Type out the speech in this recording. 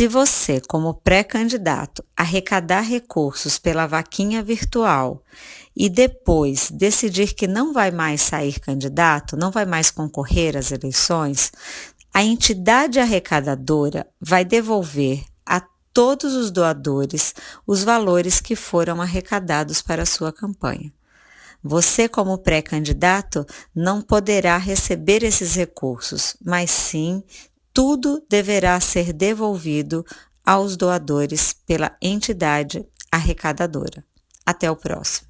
Se você, como pré-candidato, arrecadar recursos pela vaquinha virtual e depois decidir que não vai mais sair candidato, não vai mais concorrer às eleições, a entidade arrecadadora vai devolver a todos os doadores os valores que foram arrecadados para a sua campanha. Você, como pré-candidato, não poderá receber esses recursos, mas sim tudo deverá ser devolvido aos doadores pela entidade arrecadadora. Até o próximo.